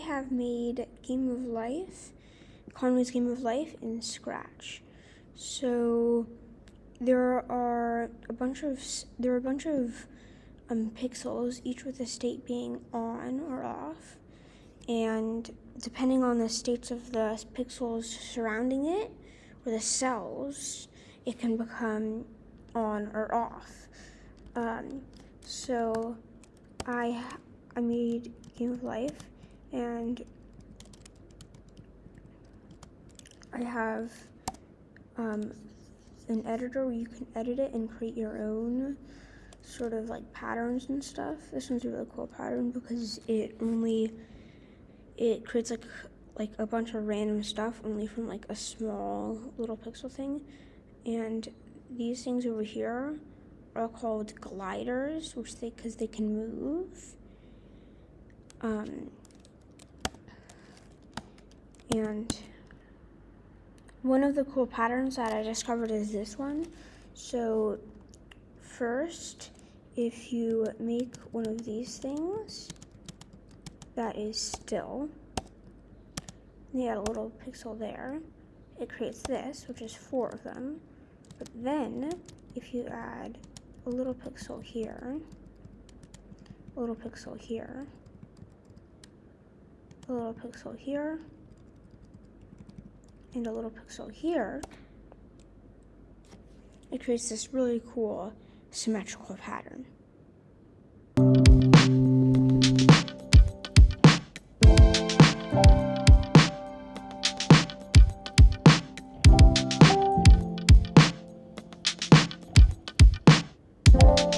have made Game of Life, Conway's Game of Life in Scratch. So there are a bunch of there are a bunch of um, pixels, each with a state being on or off, and depending on the states of the pixels surrounding it or the cells, it can become on or off. Um, so I I made Game of Life and I have um, an editor where you can edit it and create your own sort of like patterns and stuff. This one's a really cool pattern because it only it creates like like a bunch of random stuff only from like a small little pixel thing. And these things over here are called gliders, which they because they can move. Um, and one of the cool patterns that I discovered is this one. So first, if you make one of these things that is still, you add a little pixel there, it creates this, which is four of them. But then, if you add a little pixel here, a little pixel here, a little pixel here, and a little pixel here, it creates this really cool symmetrical pattern. you